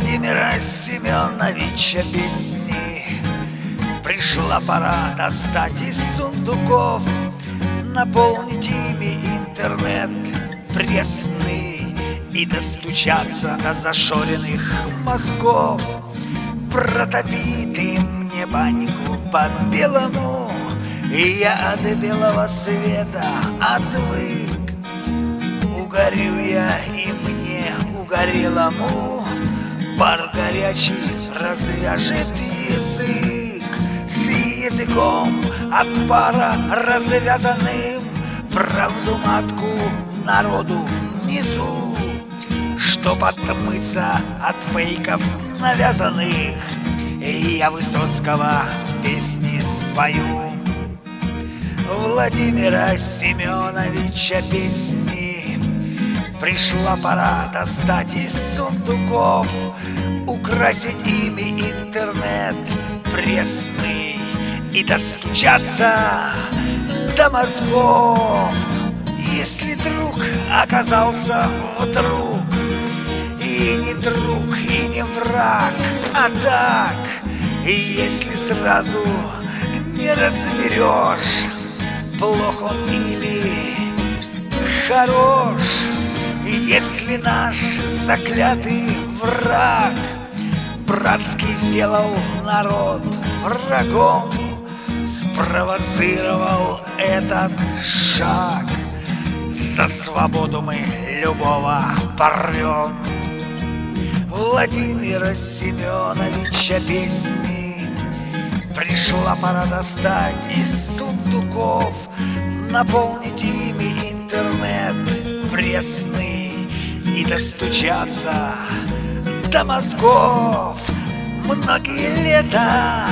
Владимира Семеновича песни. Пришла пора достать из сундуков Наполнить ими интернет пресный И достучаться до зашоренных мозгов. Протопит им мне баньку по-белому И я от белого света отвык. Угорю я и мне угорелому Пар горячий развяжет язык. С языком от пара развязанным Правду матку народу несу. Чтоб отмыться от фейков навязанных И я Высоцкого песни спою. Владимира Семеновича песни Пришла пора достать из сундуков Украсить ими интернет пресный И достучаться до мозгов. Если друг оказался вдруг И не друг, и не враг, а так если сразу не разберешь Плох он или хорош Если наш заклятый враг Братский сделал народ врагом Спровоцировал этот шаг За свободу мы любого порвем. Владимира Семеновича песни Пришла пора достать из сундуков Наполнить ими интернет пресный И достучаться до мозгов. Многие лета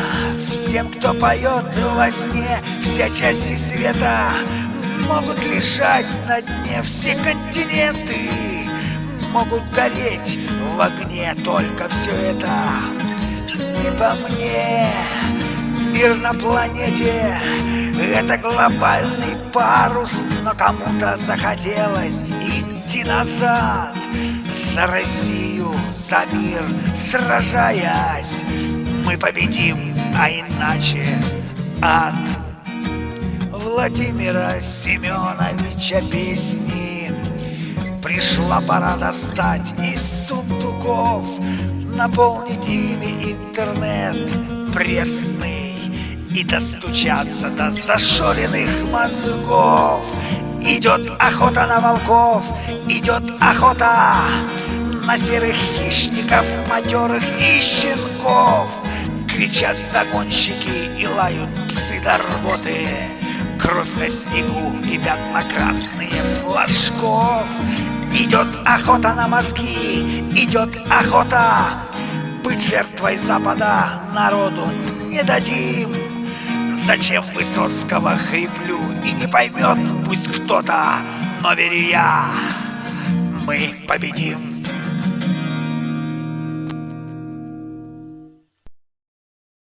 Всем, кто поет во сне Все части света Могут лежать на дне. Все континенты Могут гореть в огне. Только все это не по мне. Мир на планете Это глобальный парус Но кому-то захотелось идти назад. За Россию, за мир сражаясь Мы победим, а иначе ад. Владимира Семеновича песни. Пришла пора достать из сундуков Наполнить ими интернет пресный И достучаться до зашоренных мозгов Идет охота на волков, идет охота На серых хищников, матерых и щенков. Кричат загонщики и лают псы до рвоты. Кровь на снегу и пятна красные флажков. Идет охота на мозги, идет охота. Быть жертвой Запада народу не дадим Зачем Высоцкого хриплю и не поймет пусть кто-то Но верю я, мы победим